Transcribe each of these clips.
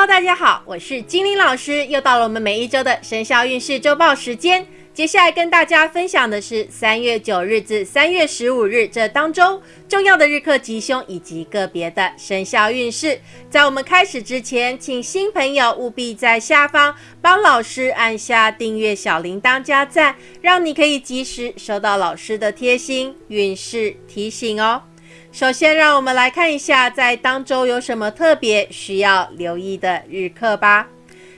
哈喽大家好，我是精灵老师，又到了我们每一周的生肖运势周报时间。接下来跟大家分享的是三月九日至三月十五日这当中重要的日课吉凶以及个别的生肖运势。在我们开始之前，请新朋友务必在下方帮老师按下订阅、小铃铛、加赞，让你可以及时收到老师的贴心运势提醒哦。首先，让我们来看一下在当周有什么特别需要留意的日课吧。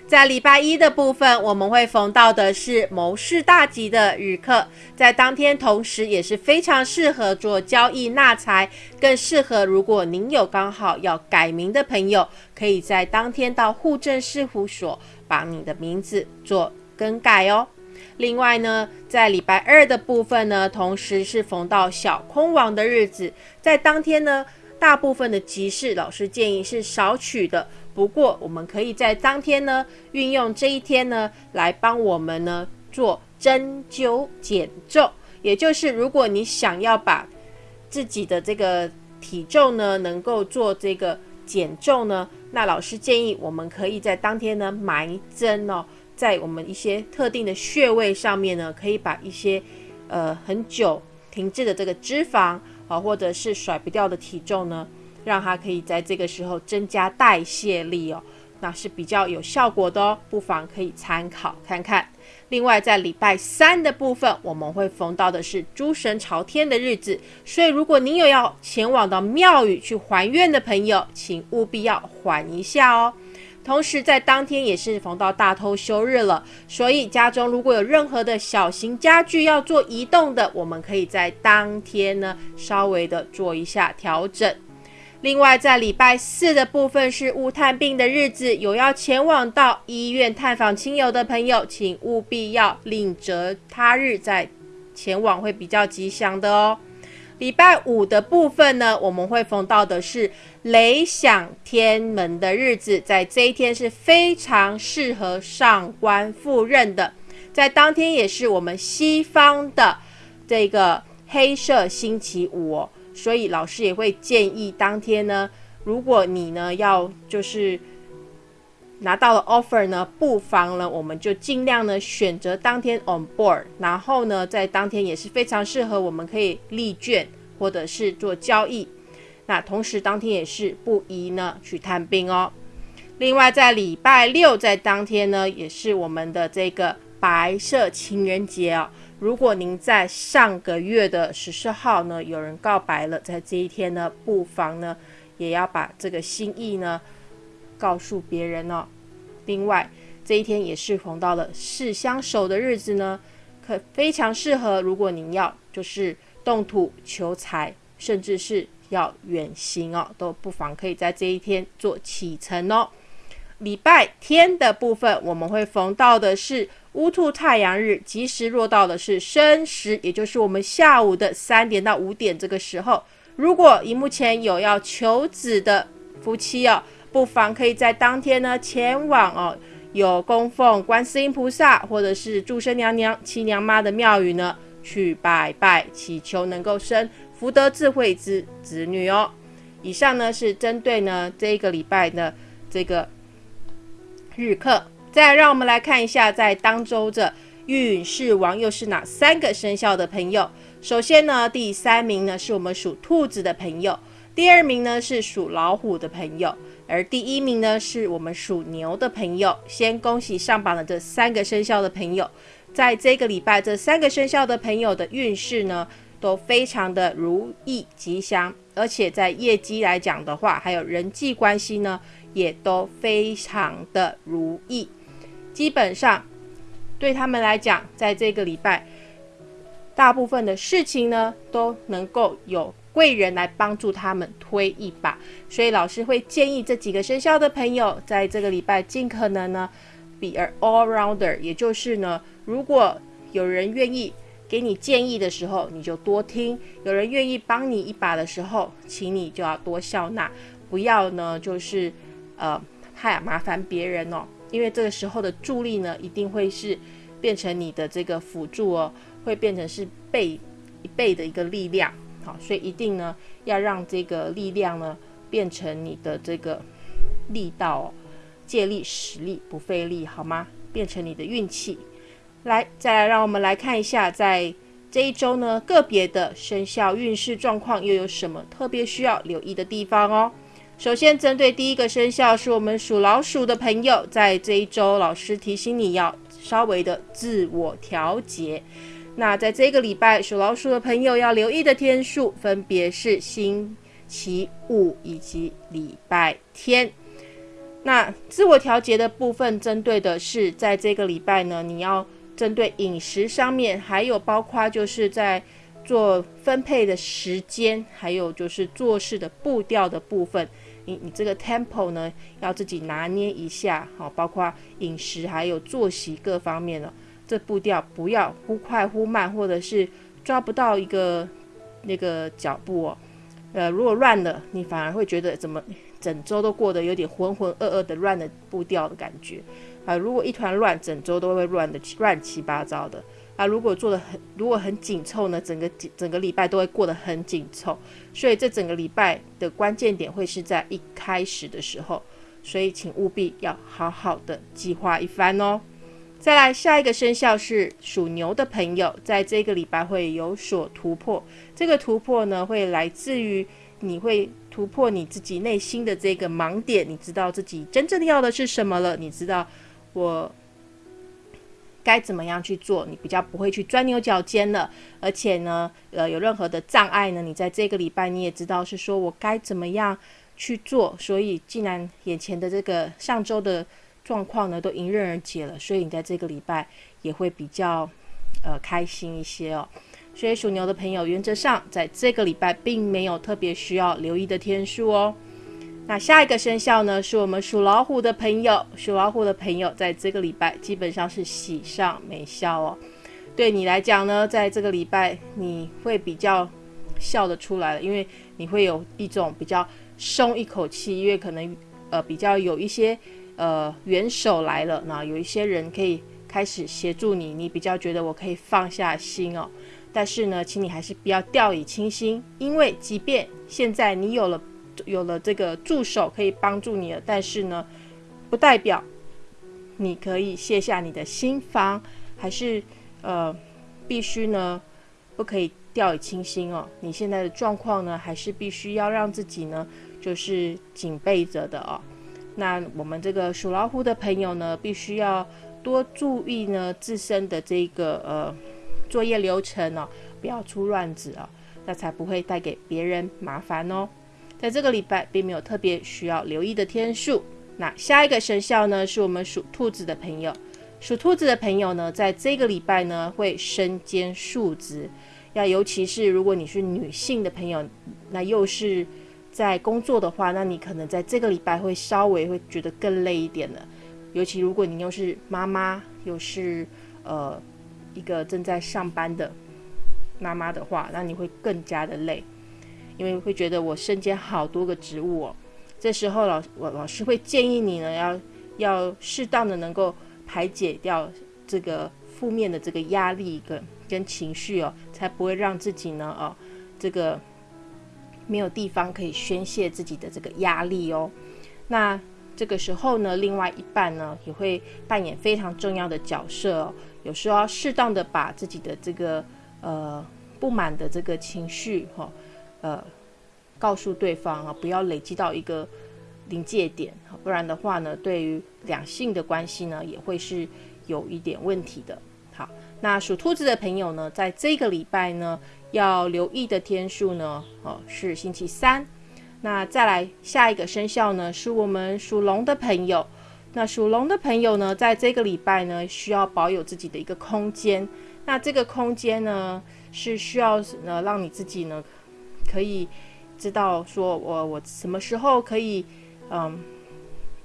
在礼拜一的部分，我们会逢到的是谋事大吉的日课，在当天同时也是非常适合做交易纳财，更适合如果您有刚好要改名的朋友，可以在当天到户政事务所把你的名字做更改哦。另外呢，在礼拜二的部分呢，同时是逢到小空王的日子，在当天呢，大部分的集市老师建议是少取的。不过，我们可以在当天呢，运用这一天呢，来帮我们呢做针灸减重。也就是，如果你想要把自己的这个体重呢，能够做这个减重呢，那老师建议我们可以在当天呢埋针哦。在我们一些特定的穴位上面呢，可以把一些呃很久停滞的这个脂肪啊，或者是甩不掉的体重呢，让它可以在这个时候增加代谢力哦，那是比较有效果的哦，不妨可以参考看看。另外，在礼拜三的部分，我们会逢到的是诸神朝天的日子，所以如果您有要前往到庙宇去还愿的朋友，请务必要缓一下哦。同时，在当天也是逢到大偷休日了，所以家中如果有任何的小型家具要做移动的，我们可以在当天呢稍微的做一下调整。另外，在礼拜四的部分是无探病的日子，有要前往到医院探访亲友的朋友，请务必要另择他日再前往，会比较吉祥的哦。礼拜五的部分呢，我们会逢到的是雷响天门的日子，在这一天是非常适合上官赴任的，在当天也是我们西方的这个黑色星期五，所以老师也会建议当天呢，如果你呢要就是拿到了 offer 呢，不妨呢我们就尽量呢选择当天 on board，然后呢在当天也是非常适合我们可以立卷。或者是做交易，那同时当天也是不宜呢去探病哦。另外，在礼拜六在当天呢，也是我们的这个白色情人节哦。如果您在上个月的十四号呢有人告白了，在这一天呢，不妨呢也要把这个心意呢告诉别人哦。另外，这一天也是逢到了四相守的日子呢，可非常适合。如果您要就是。动土求财，甚至是要远行哦，都不妨可以在这一天做启程哦。礼拜天的部分，我们会逢到的是乌兔太阳日，吉时落到的是申时，也就是我们下午的三点到五点这个时候。如果荧幕前有要求子的夫妻哦，不妨可以在当天呢前往哦，有供奉观世音菩萨或者是祝生娘娘、七娘妈的庙宇呢。去拜拜，祈求能够生福德智慧之子女哦。以上呢是针对呢这一个礼拜的这个日课。再让我们来看一下，在当周的运势王又是哪三个生肖的朋友？首先呢，第三名呢是我们属兔子的朋友，第二名呢是属老虎的朋友，而第一名呢是我们属牛的朋友。先恭喜上榜的这三个生肖的朋友。在这个礼拜，这三个生肖的朋友的运势呢，都非常的如意吉祥，而且在业绩来讲的话，还有人际关系呢，也都非常的如意。基本上对他们来讲，在这个礼拜，大部分的事情呢，都能够有贵人来帮助他们推一把。所以老师会建议这几个生肖的朋友，在这个礼拜尽可能呢，be a all rounder，也就是呢。如果有人愿意给你建议的时候，你就多听；有人愿意帮你一把的时候，请你就要多笑纳，不要呢就是呃害麻烦别人哦。因为这个时候的助力呢，一定会是变成你的这个辅助哦，会变成是倍一倍的一个力量。好，所以一定呢要让这个力量呢变成你的这个力道哦。借力使力不费力，好吗？变成你的运气。来，再来，让我们来看一下，在这一周呢，个别的生肖运势状况又有什么特别需要留意的地方哦。首先，针对第一个生肖是我们属老鼠的朋友，在这一周，老师提醒你要稍微的自我调节。那在这个礼拜，属老鼠的朋友要留意的天数分别是星期五以及礼拜天。那自我调节的部分，针对的是在这个礼拜呢，你要针对饮食上面，还有包括就是在做分配的时间，还有就是做事的步调的部分。你你这个 tempo 呢，要自己拿捏一下，好，包括饮食还有作息各方面了，这步调不要忽快忽慢，或者是抓不到一个那个脚步哦。呃，如果乱了，你反而会觉得怎么整周都过得有点浑浑噩噩的乱的步调的感觉啊。如果一团乱，整周都会乱的乱七八糟的。啊，如果做的很，如果很紧凑呢，整个整个礼拜都会过得很紧凑，所以这整个礼拜的关键点会是在一开始的时候，所以请务必要好好的计划一番哦。再来，下一个生肖是属牛的朋友，在这个礼拜会有所突破，这个突破呢会来自于你会突破你自己内心的这个盲点，你知道自己真正要的是什么了，你知道我。该怎么样去做？你比较不会去钻牛角尖了，而且呢，呃，有任何的障碍呢？你在这个礼拜你也知道是说我该怎么样去做。所以，既然眼前的这个上周的状况呢都迎刃而解了，所以你在这个礼拜也会比较呃开心一些哦。所以属牛的朋友，原则上在这个礼拜并没有特别需要留意的天数哦。那下一个生肖呢，是我们属老虎的朋友。属老虎的朋友，在这个礼拜基本上是喜上眉梢哦。对你来讲呢，在这个礼拜你会比较笑得出来了，因为你会有一种比较松一口气，因为可能呃比较有一些呃援手来了，那有一些人可以开始协助你，你比较觉得我可以放下心哦。但是呢，请你还是不要掉以轻心，因为即便现在你有了。有了这个助手可以帮助你了，但是呢，不代表你可以卸下你的心防，还是呃必须呢不可以掉以轻心哦。你现在的状况呢，还是必须要让自己呢就是警备着的哦。那我们这个属老虎的朋友呢，必须要多注意呢自身的这个呃作业流程哦，不要出乱子哦，那才不会带给别人麻烦哦。在这个礼拜并没有特别需要留意的天数。那下一个生肖呢，是我们属兔子的朋友。属兔子的朋友呢，在这个礼拜呢，会身兼数职。要尤其是如果你是女性的朋友，那又是在工作的话，那你可能在这个礼拜会稍微会觉得更累一点的。尤其如果你又是妈妈，又是呃一个正在上班的妈妈的话，那你会更加的累。因为会觉得我身兼好多个职务哦，这时候老我老师会建议你呢，要要适当的能够排解掉这个负面的这个压力跟跟情绪哦，才不会让自己呢哦这个没有地方可以宣泄自己的这个压力哦。那这个时候呢，另外一半呢也会扮演非常重要的角色哦，有时候要适当的把自己的这个呃不满的这个情绪哈。呃，告诉对方啊，不要累积到一个临界点，不然的话呢，对于两性的关系呢，也会是有一点问题的。好，那属兔子的朋友呢，在这个礼拜呢，要留意的天数呢，哦，是星期三。那再来下一个生肖呢，是我们属龙的朋友。那属龙的朋友呢，在这个礼拜呢，需要保有自己的一个空间。那这个空间呢，是需要呃，让你自己呢。可以知道说，我我什么时候可以，嗯，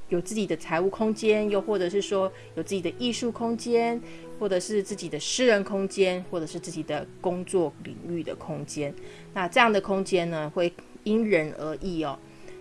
有自己的财务空间，又或者是说有自己的艺术空间，或者是自己的私人空间，或者是自己的工作领域的空间。那这样的空间呢，会因人而异哦。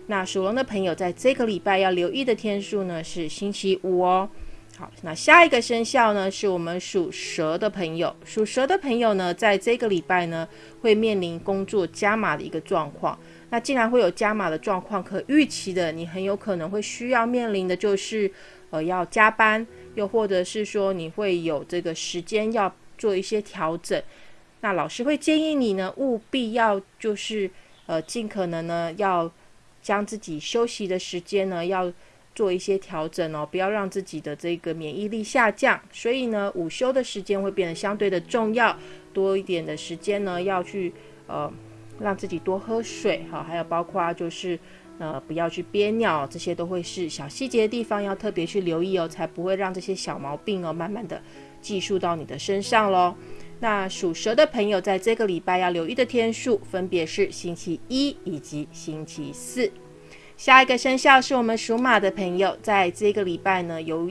那属龙的朋友在这个礼拜要留意的天数呢，是星期五哦。好，那下一个生肖呢，是我们属蛇的朋友。属蛇的朋友呢，在这个礼拜呢，会面临工作加码的一个状况。那既然会有加码的状况，可预期的，你很有可能会需要面临的就是，呃，要加班，又或者是说你会有这个时间要做一些调整。那老师会建议你呢，务必要就是，呃，尽可能呢要将自己休息的时间呢要做一些调整哦，不要让自己的这个免疫力下降。所以呢，午休的时间会变得相对的重要，多一点的时间呢要去，呃。让自己多喝水，哈，还有包括就是，呃，不要去憋尿，这些都会是小细节的地方，要特别去留意哦，才不会让这些小毛病哦，慢慢的寄宿到你的身上喽。那属蛇的朋友，在这个礼拜要留意的天数，分别是星期一以及星期四。下一个生肖是我们属马的朋友，在这个礼拜呢，有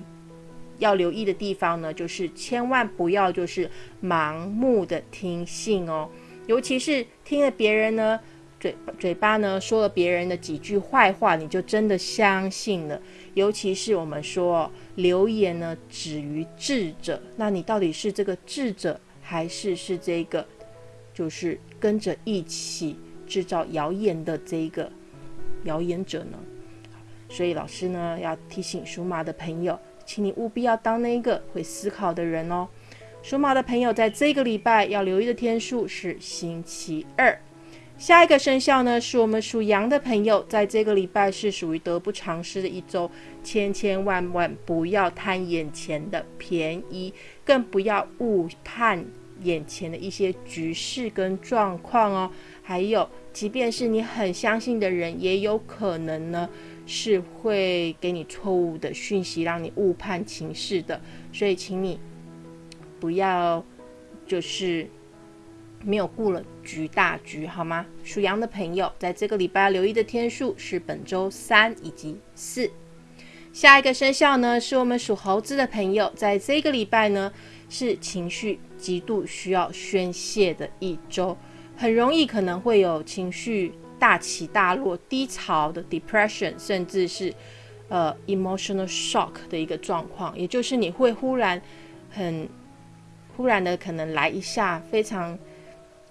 要留意的地方呢，就是千万不要就是盲目的听信哦。尤其是听了别人呢嘴嘴巴呢说了别人的几句坏话，你就真的相信了。尤其是我们说流言呢止于智者，那你到底是这个智者，还是是这个就是跟着一起制造谣言的这一个谣言者呢？所以老师呢要提醒属马的朋友，请你务必要当那个会思考的人哦。属马的朋友，在这个礼拜要留意的天数是星期二。下一个生肖呢，是我们属羊的朋友，在这个礼拜是属于得不偿失的一周，千千万万不要贪眼前的便宜，更不要误判眼前的一些局势跟状况哦。还有，即便是你很相信的人，也有可能呢是会给你错误的讯息，让你误判情势的。所以，请你。不要，就是没有顾了局大局，好吗？属羊的朋友，在这个礼拜要留意的天数是本周三以及四。下一个生肖呢，是我们属猴子的朋友，在这个礼拜呢，是情绪极度需要宣泄的一周，很容易可能会有情绪大起大落、低潮的 depression，甚至是呃 emotional shock 的一个状况，也就是你会忽然很。突然的，可能来一下非常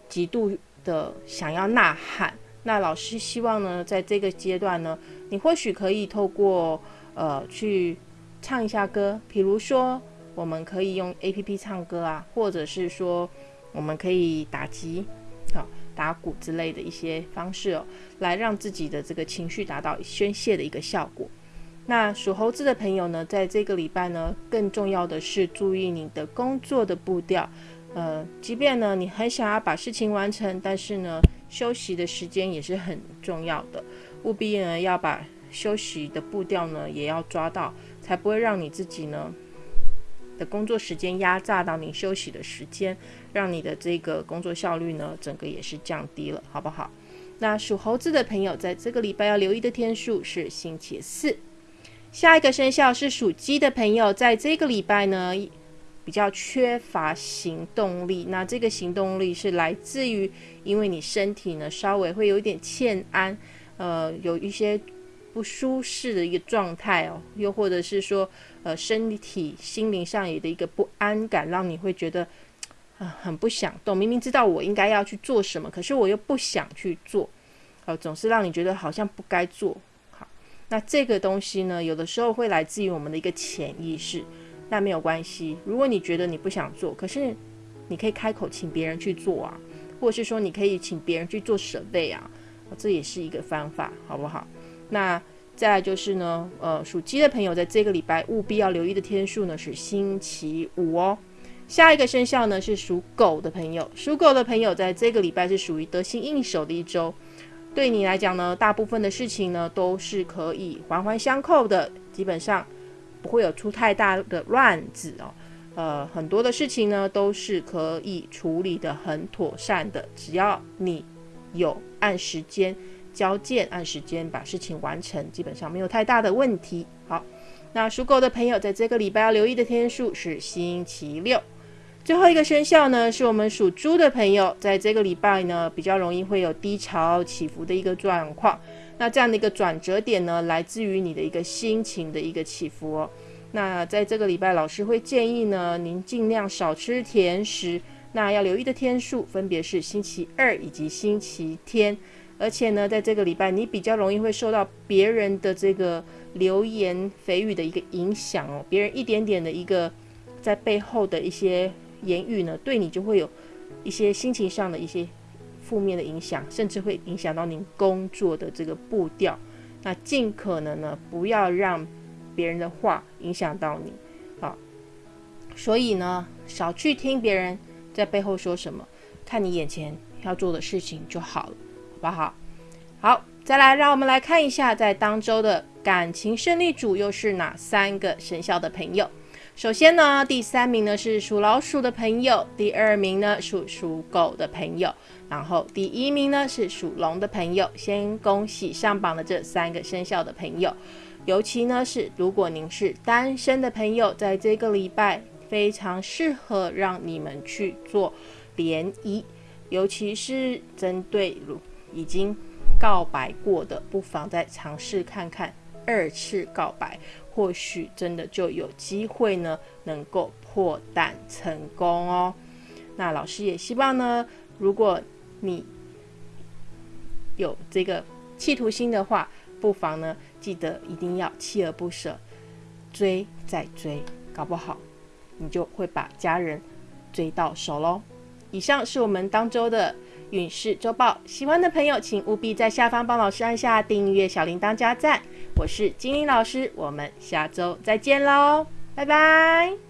极度的想要呐喊。那老师希望呢，在这个阶段呢，你或许可以透过呃去唱一下歌，比如说我们可以用 A P P 唱歌啊，或者是说我们可以打击、好打鼓之类的一些方式哦，来让自己的这个情绪达到宣泄的一个效果。那属猴子的朋友呢，在这个礼拜呢，更重要的是注意你的工作的步调。呃，即便呢你很想要把事情完成，但是呢休息的时间也是很重要的，务必呢要把休息的步调呢也要抓到，才不会让你自己呢的工作时间压榨到你休息的时间，让你的这个工作效率呢整个也是降低了，好不好？那属猴子的朋友，在这个礼拜要留意的天数是星期四。下一个生肖是属鸡的朋友，在这个礼拜呢，比较缺乏行动力。那这个行动力是来自于，因为你身体呢稍微会有一点欠安，呃，有一些不舒适的一个状态哦，又或者是说，呃，身体、心灵上有的一个不安感，让你会觉得啊很不想动。明明知道我应该要去做什么，可是我又不想去做，呃，总是让你觉得好像不该做。那这个东西呢，有的时候会来自于我们的一个潜意识，那没有关系。如果你觉得你不想做，可是你可以开口请别人去做啊，或者是说你可以请别人去做准备啊，这也是一个方法，好不好？那再就是呢，呃，属鸡的朋友在这个礼拜务必要留意的天数呢是星期五哦。下一个生肖呢是属狗的朋友，属狗的朋友在这个礼拜是属于得心应手的一周。对你来讲呢，大部分的事情呢都是可以环环相扣的，基本上不会有出太大的乱子哦。呃，很多的事情呢都是可以处理的很妥善的，只要你有按时间交件，按时间把事情完成，基本上没有太大的问题。好，那属狗的朋友在这个礼拜要留意的天数是星期六。最后一个生肖呢，是我们属猪的朋友，在这个礼拜呢，比较容易会有低潮起伏的一个状况。那这样的一个转折点呢，来自于你的一个心情的一个起伏哦。那在这个礼拜，老师会建议呢，您尽量少吃甜食。那要留意的天数分别是星期二以及星期天。而且呢，在这个礼拜，你比较容易会受到别人的这个流言蜚语的一个影响哦。别人一点点的一个在背后的一些言语呢，对你就会有一些心情上的一些负面的影响，甚至会影响到您工作的这个步调。那尽可能呢，不要让别人的话影响到你啊。所以呢，少去听别人在背后说什么，看你眼前要做的事情就好了。好不好？好，再来，让我们来看一下，在当周的感情胜利组又是哪三个生肖的朋友。首先呢，第三名呢是属老鼠的朋友，第二名呢属属狗的朋友，然后第一名呢是属龙的朋友。先恭喜上榜的这三个生肖的朋友，尤其呢是如果您是单身的朋友，在这个礼拜非常适合让你们去做联谊，尤其是针对如。已经告白过的，不妨再尝试看看二次告白，或许真的就有机会呢，能够破蛋成功哦。那老师也希望呢，如果你有这个企图心的话，不妨呢，记得一定要锲而不舍，追再追，搞不好你就会把家人追到手喽。以上是我们当周的。运势周报，喜欢的朋友请务必在下方帮老师按下订阅、小铃铛、加赞。我是精灵老师，我们下周再见喽，拜拜。